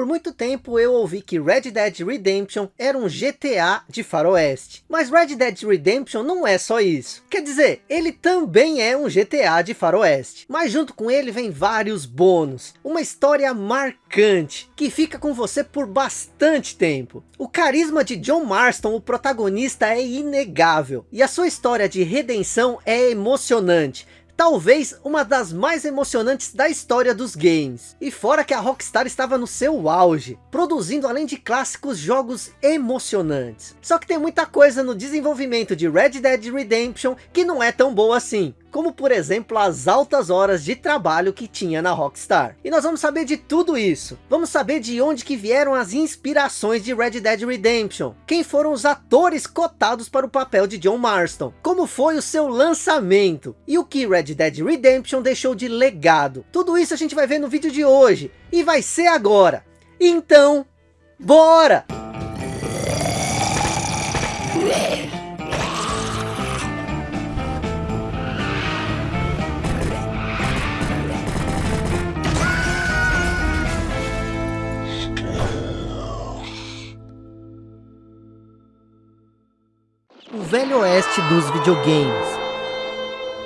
Por muito tempo eu ouvi que Red Dead Redemption era um GTA de faroeste. Mas Red Dead Redemption não é só isso. Quer dizer, ele também é um GTA de faroeste. Mas junto com ele vem vários bônus. Uma história marcante, que fica com você por bastante tempo. O carisma de John Marston, o protagonista, é inegável. E a sua história de redenção é emocionante talvez uma das mais emocionantes da história dos games. E fora que a Rockstar estava no seu auge, produzindo além de clássicos jogos emocionantes. Só que tem muita coisa no desenvolvimento de Red Dead Redemption que não é tão boa assim como por exemplo as altas horas de trabalho que tinha na Rockstar. E nós vamos saber de tudo isso. Vamos saber de onde que vieram as inspirações de Red Dead Redemption. Quem foram os atores cotados para o papel de John Marston. Como foi o seu lançamento. E o que Red Dead Redemption deixou de legado. Tudo isso a gente vai ver no vídeo de hoje. E vai ser agora. Então, bora! Velho oeste dos videogames.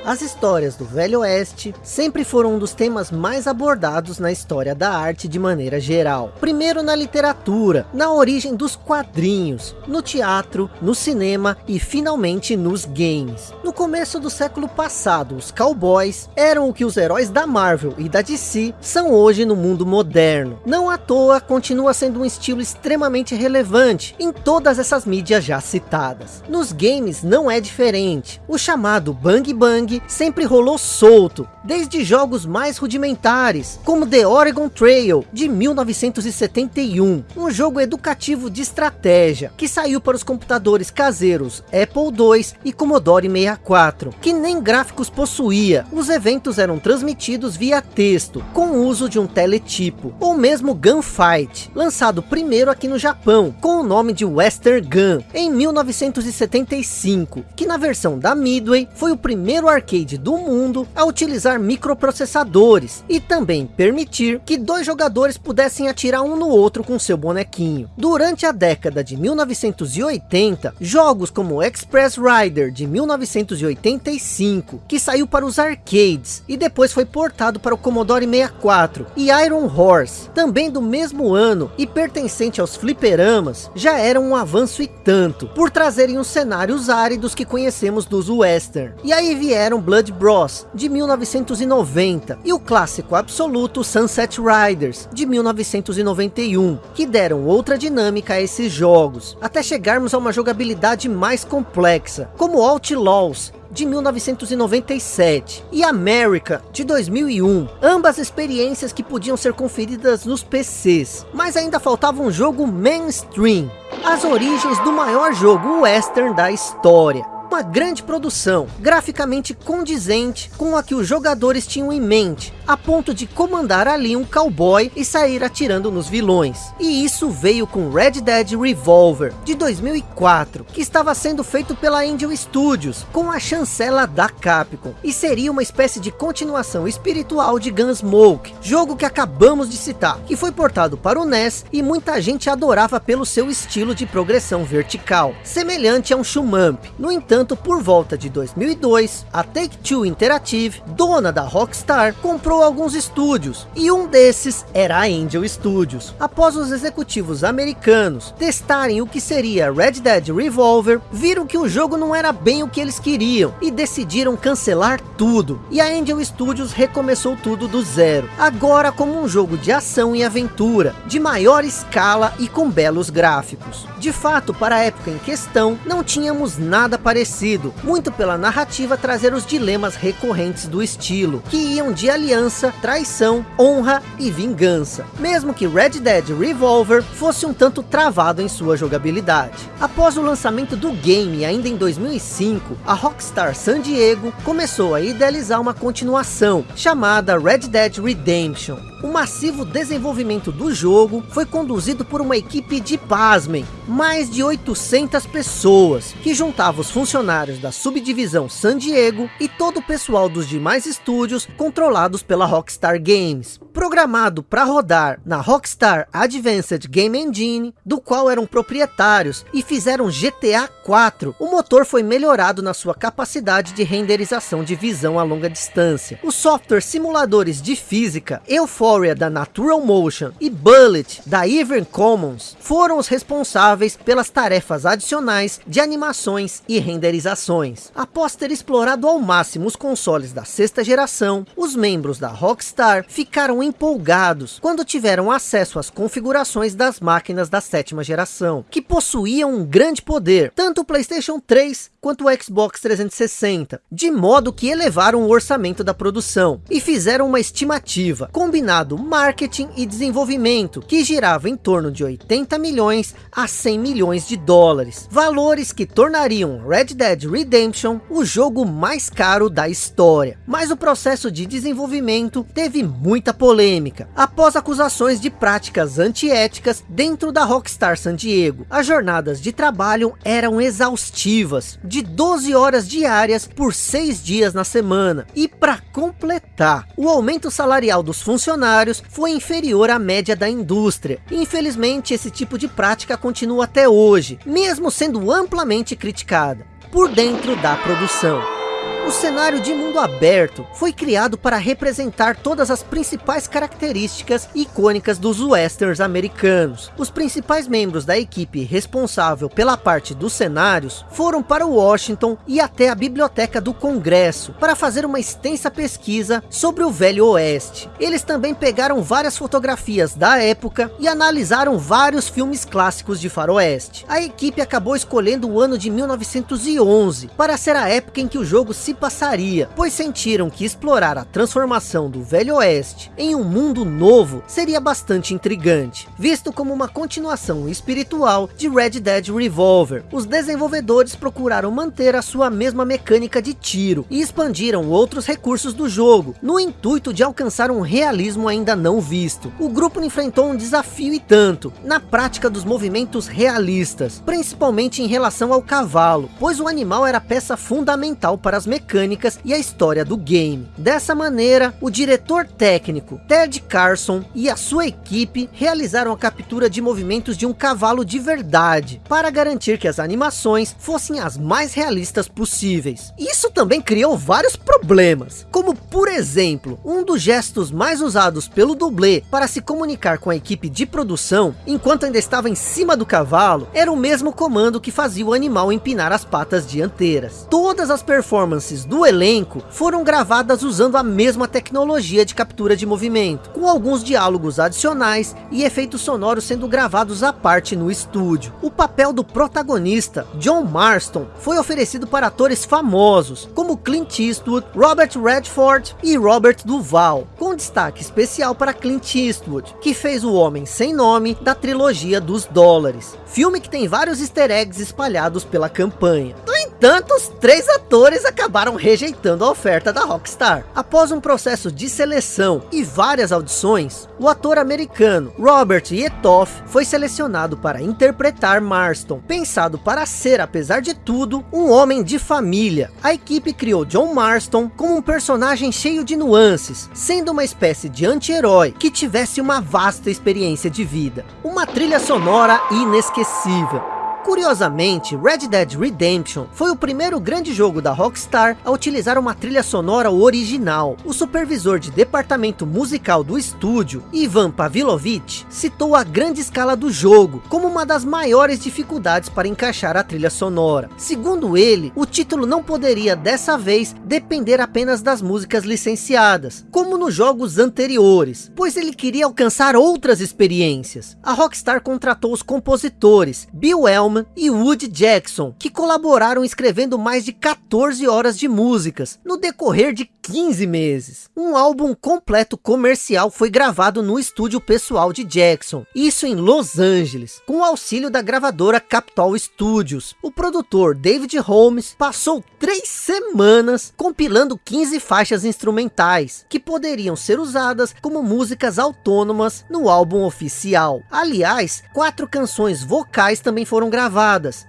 As histórias do Velho Oeste sempre foram um dos temas mais abordados na história da arte de maneira geral. Primeiro na literatura, na origem dos quadrinhos, no teatro, no cinema e finalmente nos games. No começo do século passado, os cowboys eram o que os heróis da Marvel e da DC são hoje no mundo moderno. Não à toa, continua sendo um estilo extremamente relevante em todas essas mídias já citadas. Nos games não é diferente. O chamado Bang Bang sempre rolou solto, desde jogos mais rudimentares, como The Oregon Trail, de 1971, um. Jogo educativo de estratégia, que saiu para os computadores caseiros Apple II e Commodore 64, que nem gráficos possuía, os eventos eram transmitidos via texto, com o uso de um teletipo, ou mesmo Gunfight, lançado primeiro aqui no Japão, com o nome de Western Gun, em 1975, que na versão da Midway foi o primeiro arquivo arcade do mundo a utilizar microprocessadores e também permitir que dois jogadores pudessem atirar um no outro com seu bonequinho. Durante a década de 1980, jogos como Express Rider de 1985, que saiu para os arcades e depois foi portado para o Commodore 64, e Iron Horse, também do mesmo ano e pertencente aos fliperamas, já eram um avanço e tanto, por trazerem os cenários áridos que conhecemos dos western. E aí vieram Blood Bros, de 1990, e o clássico absoluto Sunset Riders, de 1991, que deram outra dinâmica a esses jogos, até chegarmos a uma jogabilidade mais complexa, como Outlaws, de 1997 e America de 2001, ambas experiências que podiam ser conferidas nos PCs, mas ainda faltava um jogo mainstream, as origens do maior jogo western da história, uma grande produção, graficamente condizente com a que os jogadores tinham em mente, a ponto de comandar ali um cowboy e sair atirando nos vilões. E isso veio com Red Dead Revolver, de 2004, que estava sendo feito pela Angel Studios, com a chancela da Capcom, e seria uma espécie de continuação espiritual de Gunsmoke, jogo que acabamos de citar, que foi portado para o NES e muita gente adorava pelo seu estilo de progressão vertical, semelhante a um shumamp. No entanto, entanto, por volta de 2002, a Take-Two Interactive, dona da Rockstar, comprou alguns estúdios, e um desses era a Angel Studios. Após os executivos americanos testarem o que seria Red Dead Revolver, viram que o jogo não era bem o que eles queriam, e decidiram cancelar tudo. E a Angel Studios recomeçou tudo do zero, agora como um jogo de ação e aventura, de maior escala e com belos gráficos. De fato, para a época em questão, não tínhamos nada parecido conhecido, muito pela narrativa trazer os dilemas recorrentes do estilo, que iam de aliança, traição, honra e vingança, mesmo que Red Dead Revolver fosse um tanto travado em sua jogabilidade. Após o lançamento do game ainda em 2005, a Rockstar San Diego começou a idealizar uma continuação, chamada Red Dead Redemption. O massivo desenvolvimento do jogo foi conduzido por uma equipe de, pasmem, mais de 800 pessoas, que juntava os funcionários da subdivisão San Diego e todo o pessoal dos demais estúdios controlados pela Rockstar Games. Programado para rodar na Rockstar Advanced Game Engine, do qual eram proprietários e fizeram GTA 4, o motor foi melhorado na sua capacidade de renderização de visão a longa distância. Os softwares simuladores de física, Euphoria da Natural Motion e Bullet da Even Commons, foram os responsáveis pelas tarefas adicionais de animações e renderizações. Após ter explorado ao máximo os consoles da sexta geração, os membros da Rockstar ficaram empolgados quando tiveram acesso às configurações das máquinas da sétima geração, que possuíam um grande poder, tanto o Playstation 3 quanto o Xbox 360, de modo que elevaram o orçamento da produção e fizeram uma estimativa, combinado marketing e desenvolvimento, que girava em torno de 80 milhões a 100 milhões de dólares, valores que tornariam Red Dead Redemption o jogo mais caro da história. Mas o processo de desenvolvimento teve muita polêmica, após acusações de práticas antiéticas dentro da Rockstar San Diego. As jornadas de trabalho eram exaustivas, de 12 horas diárias por 6 dias na semana. E para completar, o aumento salarial dos funcionários foi inferior à média da indústria. Infelizmente, esse tipo de prática continua até hoje, mesmo sendo amplamente criticada por dentro da produção. O cenário de mundo aberto foi criado para representar todas as principais características icônicas dos westerns americanos. Os principais membros da equipe responsável pela parte dos cenários foram para Washington e até a biblioteca do Congresso para fazer uma extensa pesquisa sobre o Velho Oeste. Eles também pegaram várias fotografias da época e analisaram vários filmes clássicos de faroeste. A equipe acabou escolhendo o ano de 1911 para ser a época em que o jogo se passaria, pois sentiram que explorar a transformação do Velho Oeste em um mundo novo seria bastante intrigante, visto como uma continuação espiritual de Red Dead Revolver. Os desenvolvedores procuraram manter a sua mesma mecânica de tiro e expandiram outros recursos do jogo, no intuito de alcançar um realismo ainda não visto. O grupo enfrentou um desafio e tanto, na prática dos movimentos realistas, principalmente em relação ao cavalo, pois o animal era peça fundamental para as mecânicas mecânicas e a história do game. Dessa maneira, o diretor técnico Ted Carson e a sua equipe realizaram a captura de movimentos de um cavalo de verdade, para garantir que as animações fossem as mais realistas possíveis. Isso também criou vários problemas, como por exemplo, um dos gestos mais usados pelo dublê para se comunicar com a equipe de produção, enquanto ainda estava em cima do cavalo, era o mesmo comando que fazia o animal empinar as patas dianteiras. Todas as performances do elenco foram gravadas usando a mesma tecnologia de captura de movimento, com alguns diálogos adicionais e efeitos sonoros sendo gravados à parte no estúdio. O papel do protagonista, John Marston, foi oferecido para atores famosos, como Clint Eastwood, Robert Redford e Robert Duval, com destaque especial para Clint Eastwood, que fez o Homem Sem Nome da trilogia dos dólares, filme que tem vários easter eggs espalhados pela campanha. No entanto, os três atores acabaram rejeitando a oferta da Rockstar. Após um processo de seleção e várias audições, o ator americano Robert Yetoff foi selecionado para interpretar Marston, pensado para ser, apesar de tudo, um homem de família. A equipe criou John Marston como um personagem cheio de nuances, sendo uma espécie de anti-herói que tivesse uma vasta experiência de vida. Uma trilha sonora inesquecível Curiosamente, Red Dead Redemption foi o primeiro grande jogo da Rockstar a utilizar uma trilha sonora original. O supervisor de departamento musical do estúdio, Ivan Pavlovich, citou a grande escala do jogo como uma das maiores dificuldades para encaixar a trilha sonora. Segundo ele, o título não poderia dessa vez depender apenas das músicas licenciadas, como nos jogos anteriores, pois ele queria alcançar outras experiências. A Rockstar contratou os compositores Bill Elm Coleman e Woody Jackson, que colaboraram escrevendo mais de 14 horas de músicas, no decorrer de 15 meses. Um álbum completo comercial foi gravado no estúdio pessoal de Jackson, isso em Los Angeles, com o auxílio da gravadora Capitol Studios. O produtor David Holmes passou três semanas compilando 15 faixas instrumentais, que poderiam ser usadas como músicas autônomas no álbum oficial. Aliás, quatro canções vocais também foram gravadas,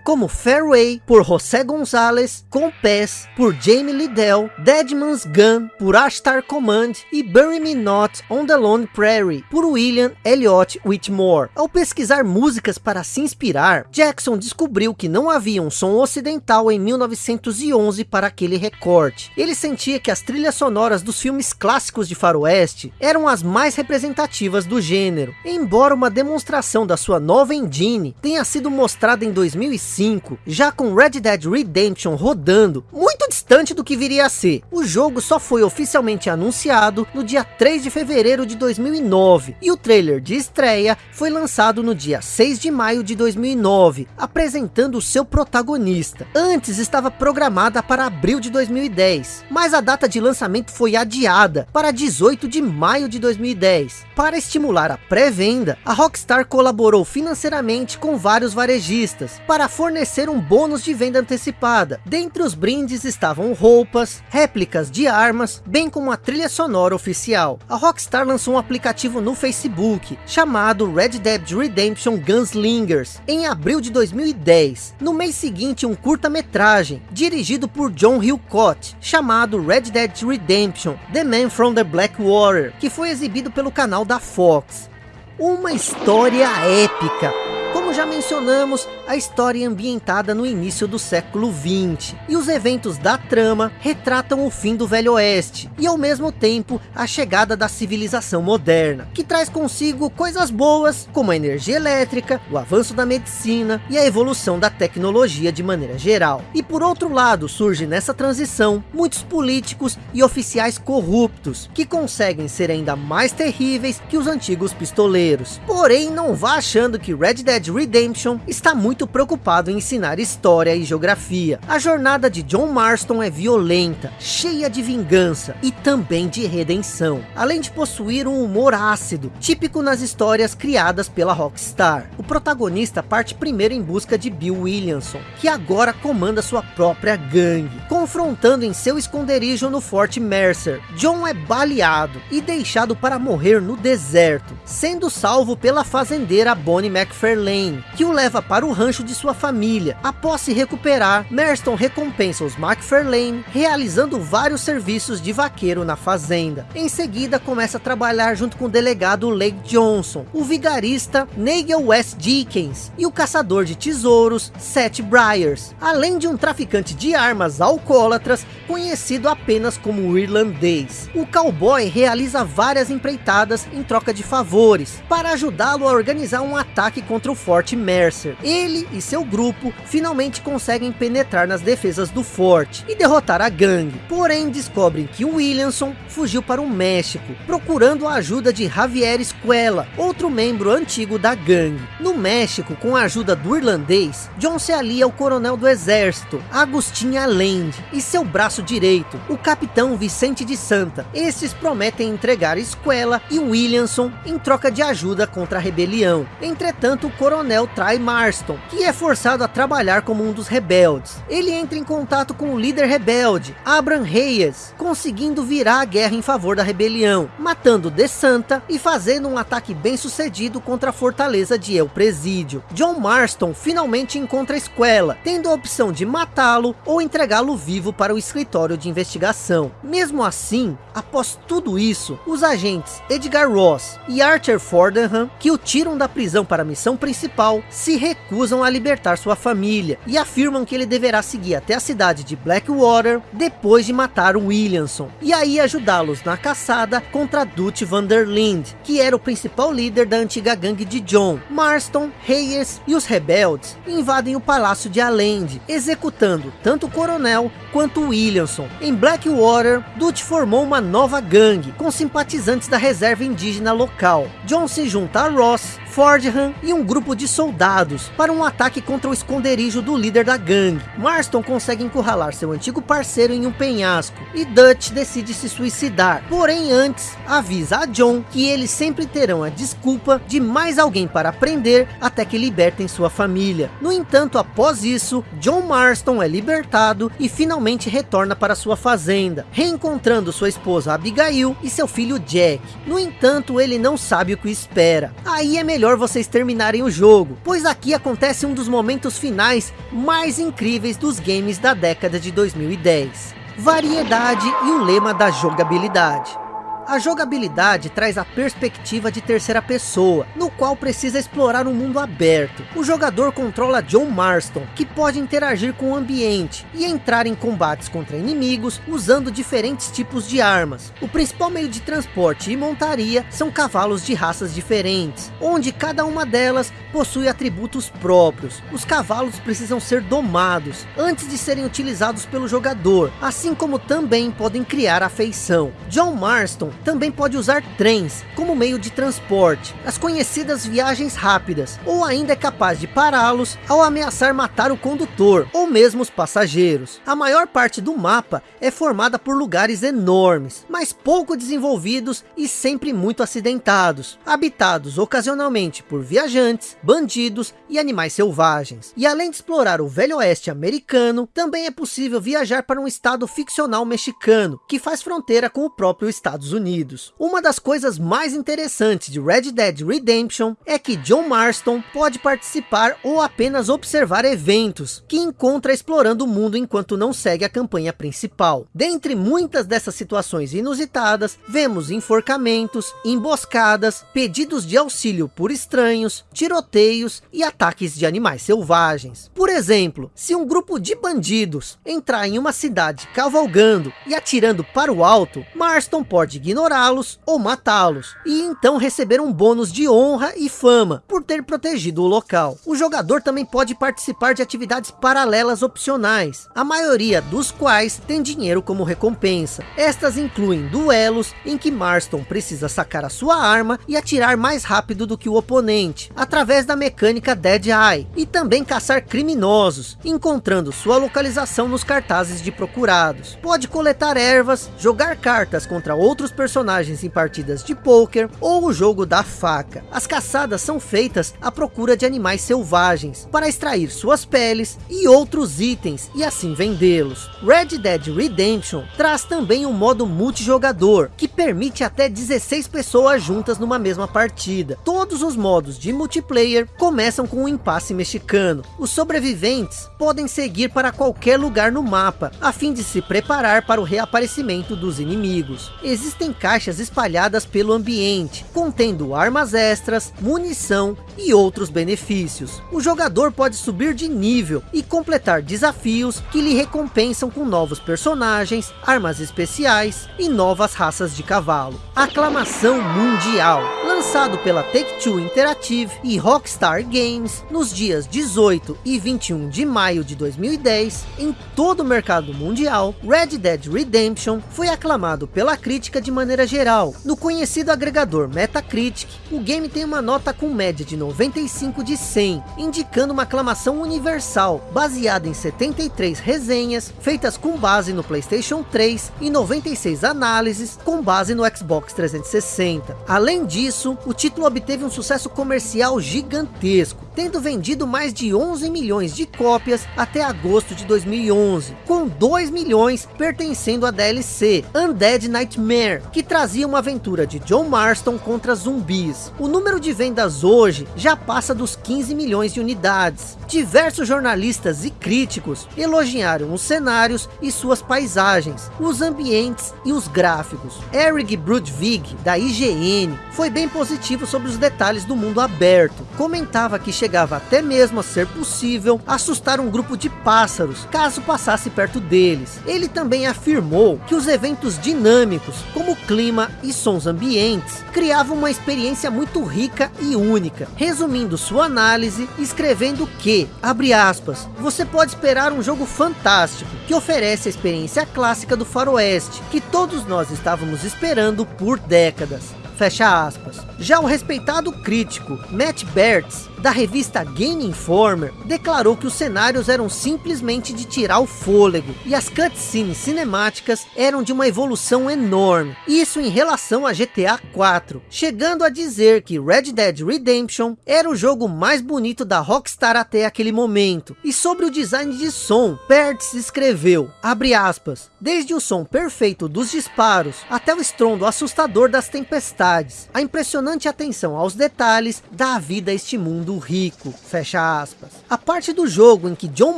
como Fairway, por José Gonzalez, Compass, por Jamie Liddell, Deadman's Gun, por Ashtar Command e Bury Me Not on the Lone Prairie, por William Elliott Whitmore. Ao pesquisar músicas para se inspirar, Jackson descobriu que não havia um som ocidental em 1911 para aquele recorte. Ele sentia que as trilhas sonoras dos filmes clássicos de faroeste eram as mais representativas do gênero, embora uma demonstração da sua nova engine tenha sido mostrada em 2005, já com Red Dead Redemption rodando, muito distante do que viria a ser. O jogo só foi oficialmente anunciado no dia 3 de fevereiro de 2009, e o trailer de estreia foi lançado no dia 6 de maio de 2009, apresentando o seu protagonista. Antes estava programada para abril de 2010, mas a data de lançamento foi adiada para 18 de maio de 2010. Para estimular a pré-venda, a Rockstar colaborou financeiramente com vários varejistas para fornecer um bônus de venda antecipada. Dentre os brindes estavam roupas, réplicas de armas, bem como a trilha sonora oficial. A Rockstar lançou um aplicativo no Facebook chamado Red Dead Redemption Gunslingers em abril de 2010. No mês seguinte, um curta-metragem dirigido por John Hillcott chamado Red Dead Redemption The Man from the Blackwater que foi exibido pelo canal da Fox. Uma história épica já mencionamos, a história ambientada no início do século 20 e os eventos da trama retratam o fim do Velho Oeste e ao mesmo tempo a chegada da civilização moderna, que traz consigo coisas boas como a energia elétrica, o avanço da medicina e a evolução da tecnologia de maneira geral. E por outro lado, surge nessa transição muitos políticos e oficiais corruptos que conseguem ser ainda mais terríveis que os antigos pistoleiros. Porém, não vá achando que Red Dead Redemption está muito preocupado em ensinar história e geografia. A jornada de John Marston é violenta, cheia de vingança e também de redenção, além de possuir um humor ácido, típico nas histórias criadas pela Rockstar. O protagonista parte primeiro em busca de Bill Williamson, que agora comanda sua própria gangue. Confrontando em seu esconderijo no Fort Mercer, John é baleado e deixado para morrer no deserto, sendo salvo pela fazendeira Bonnie McFarlane que o leva para o rancho de sua família. Após se recuperar, Merston recompensa os McFarlane, realizando vários serviços de vaqueiro na fazenda. Em seguida, começa a trabalhar junto com o delegado Lake Johnson, o vigarista Nigel West Dickens e o caçador de tesouros Seth Briars, além de um traficante de armas alcoólatras conhecido apenas como o irlandês. O cowboy realiza várias empreitadas em troca de favores, para ajudá-lo a organizar um ataque contra o Forte Mercer. Ele e seu grupo finalmente conseguem penetrar nas defesas do forte e derrotar a gangue. Porém, descobrem que Williamson fugiu para o México, procurando a ajuda de Javier Escuela, outro membro antigo da gangue. No México, com a ajuda do irlandês, John se alia ao coronel do exército, Agustin Allende, e seu braço direito, o capitão Vicente de Santa. Esses prometem entregar Escuela e Williamson em troca de ajuda contra a rebelião. Entretanto, o coronel coronel trai Marston, que é forçado a trabalhar como um dos rebeldes. Ele entra em contato com o líder rebelde, Abraham Reyes, conseguindo virar a guerra em favor da rebelião, matando De Santa e fazendo um ataque bem sucedido contra a fortaleza de El Presídio. John Marston finalmente encontra a escuela, tendo a opção de matá-lo ou entregá-lo vivo para o escritório de investigação. Mesmo assim, após tudo isso, os agentes Edgar Ross e Archer Fordenham, que o tiram da prisão para a missão principal, principal se recusam a libertar sua família e afirmam que ele deverá seguir até a cidade de Blackwater depois de matar o Williamson e aí ajudá-los na caçada contra Dutch Vanderlind, que era o principal líder da antiga gangue de John. Marston, Reyes e os rebeldes invadem o palácio de Allende, executando tanto o coronel quanto o Williamson. Em Blackwater, Dutch formou uma nova gangue com simpatizantes da reserva indígena local. John se junta a Ross, Fordham e um grupo de soldados para um ataque contra o esconderijo do líder da gangue. Marston consegue encurralar seu antigo parceiro em um penhasco e Dutch decide se suicidar. Porém antes, avisa a John que eles sempre terão a desculpa de mais alguém para prender até que libertem sua família. No entanto, após isso, John Marston é libertado e finalmente retorna para sua fazenda, reencontrando sua esposa Abigail e seu filho Jack. No entanto, ele não sabe o que espera. Aí é melhor vocês terminarem o jogo, pois aqui acontece um dos momentos finais mais incríveis dos games da década de 2010. Variedade e o lema da jogabilidade. A jogabilidade traz a perspectiva de terceira pessoa, no qual precisa explorar um mundo aberto. O jogador controla John Marston, que pode interagir com o ambiente e entrar em combates contra inimigos usando diferentes tipos de armas. O principal meio de transporte e montaria são cavalos de raças diferentes, onde cada uma delas possui atributos próprios. Os cavalos precisam ser domados antes de serem utilizados pelo jogador, assim como também podem criar afeição. John Marston também pode usar trens como meio de transporte, as conhecidas viagens rápidas, ou ainda é capaz de pará-los ao ameaçar matar o condutor, ou mesmo os passageiros. A maior parte do mapa é formada por lugares enormes, mas pouco desenvolvidos e sempre muito acidentados, habitados ocasionalmente por viajantes, bandidos e animais selvagens. E além de explorar o velho oeste americano, também é possível viajar para um estado ficcional mexicano, que faz fronteira com o próprio Estados Unidos. Unidos. Uma das coisas mais interessantes de Red Dead Redemption é que John Marston pode participar ou apenas observar eventos que encontra explorando o mundo enquanto não segue a campanha principal. Dentre muitas dessas situações inusitadas, vemos enforcamentos, emboscadas, pedidos de auxílio por estranhos, tiroteios e ataques de animais selvagens. Por exemplo, se um grupo de bandidos entrar em uma cidade cavalgando e atirando para o alto, Marston pode ignorar ignorá-los ou matá-los, e então receber um bônus de honra e fama por ter protegido o local. O jogador também pode participar de atividades paralelas opcionais, a maioria dos quais tem dinheiro como recompensa. Estas incluem duelos em que Marston precisa sacar a sua arma e atirar mais rápido do que o oponente, através da mecânica Dead Eye, e também caçar criminosos, encontrando sua localização nos cartazes de procurados. Pode coletar ervas, jogar cartas contra outros personagens personagens em partidas de pôquer ou o jogo da faca. As caçadas são feitas à procura de animais selvagens para extrair suas peles e outros itens e assim vendê-los. Red Dead Redemption traz também um modo multijogador que permite até 16 pessoas juntas numa mesma partida. Todos os modos de multiplayer começam com um impasse mexicano. Os sobreviventes podem seguir para qualquer lugar no mapa a fim de se preparar para o reaparecimento dos inimigos. Existem caixas espalhadas pelo ambiente, contendo armas extras, munição e outros benefícios. O jogador pode subir de nível e completar desafios que lhe recompensam com novos personagens, armas especiais e novas raças de cavalo. Aclamação mundial, lançado pela Take-Two Interactive e Rockstar Games nos dias 18 e 21 de maio de 2010, em todo o mercado mundial, Red Dead Redemption foi aclamado pela crítica de maneira geral. No conhecido agregador Metacritic, o game tem uma nota com média de 95 de 100, indicando uma aclamação universal, baseada em 73 resenhas, feitas com base no Playstation 3 e 96 análises, com base no Xbox 360. Além disso, o título obteve um sucesso comercial gigantesco, tendo vendido mais de 11 milhões de cópias até agosto de 2011, com 2 milhões pertencendo à DLC Undead Nightmare, que trazia uma aventura de John Marston contra zumbis. O número de vendas hoje já passa dos 15 milhões de unidades. Diversos jornalistas e críticos elogiaram os cenários e suas paisagens, os ambientes e os gráficos. Eric Brudvig, da IGN, foi bem positivo sobre os detalhes do mundo aberto. Comentava que chegava até mesmo a ser possível assustar um grupo de pássaros, caso passasse perto deles. Ele também afirmou que os eventos dinâmicos, como clima e sons ambientes, criavam uma experiência muito rica e única. Resumindo sua análise, escrevendo que, abre aspas, você pode esperar um jogo fantástico, que oferece a experiência clássica do faroeste, que todos nós estávamos esperando por décadas. Fecha aspas. Já o respeitado crítico Matt Bertz, da revista Game Informer, declarou que os cenários eram simplesmente de tirar o fôlego, e as cutscenes cinemáticas eram de uma evolução enorme, isso em relação a GTA 4, chegando a dizer que Red Dead Redemption era o jogo mais bonito da Rockstar até aquele momento. E sobre o design de som, Bertz escreveu, abre aspas, desde o som perfeito dos disparos, até o estrondo assustador das tempestades, a impressionante atenção aos detalhes dá vida a este mundo rico, fecha aspas. A parte do jogo em que John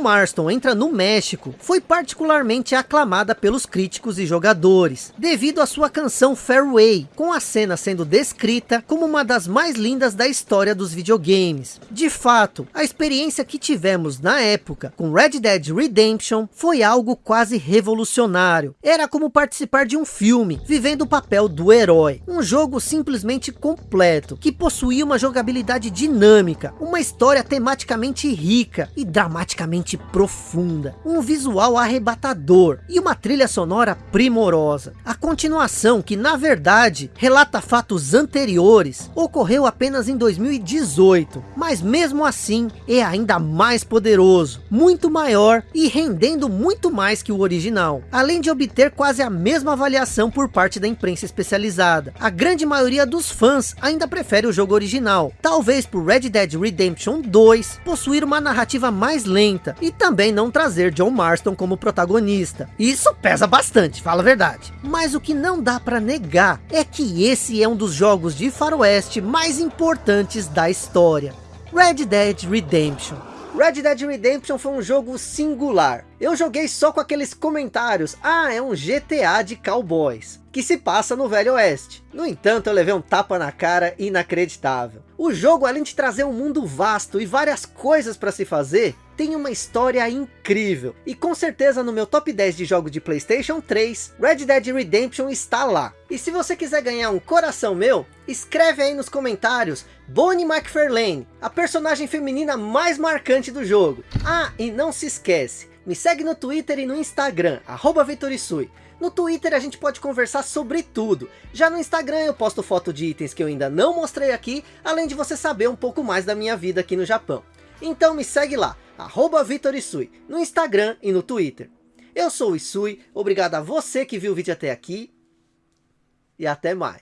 Marston entra no México, foi particularmente aclamada pelos críticos e jogadores, devido à sua canção Fairway, com a cena sendo descrita como uma das mais lindas da história dos videogames. De fato, a experiência que tivemos na época com Red Dead Redemption foi algo quase revolucionário. Era como participar de um filme, vivendo o papel do herói. Um jogo simplesmente completo, que possuía uma jogabilidade dinâmica, uma história tematicamente rica e dramaticamente profunda, um visual arrebatador e uma trilha sonora primorosa. A continuação, que na verdade relata fatos anteriores, ocorreu apenas em 2018, mas mesmo assim é ainda mais poderoso, muito maior e rendendo muito mais que o original, além de obter quase a mesma avaliação por parte da imprensa especializada. A grande maioria dos fãs ainda prefere o jogo original, talvez por Red Dead Redemption 2 possuir uma narrativa mais lenta e também não trazer John Marston como protagonista. Isso pesa bastante, fala a verdade. Mas o que não dá para negar é que esse é um dos jogos de faroeste mais importantes da história. Red Dead Redemption. Red Dead Redemption foi um jogo singular. Eu joguei só com aqueles comentários, ah, é um GTA de cowboys, que se passa no Velho Oeste. No entanto, eu levei um tapa na cara inacreditável. O jogo, além de trazer um mundo vasto e várias coisas para se fazer, tem uma história incrível. E com certeza no meu top 10 de jogos de Playstation 3, Red Dead Redemption está lá. E se você quiser ganhar um coração meu, escreve aí nos comentários Bonnie McFarlane, a personagem feminina mais marcante do jogo. Ah, e não se esquece, me segue no Twitter e no Instagram, arroba Vitorisui. No Twitter a gente pode conversar sobre tudo. Já no Instagram eu posto foto de itens que eu ainda não mostrei aqui, além de você saber um pouco mais da minha vida aqui no Japão. Então me segue lá, arroba Vitorisui, no Instagram e no Twitter. Eu sou o Isui, obrigado a você que viu o vídeo até aqui, e até mais.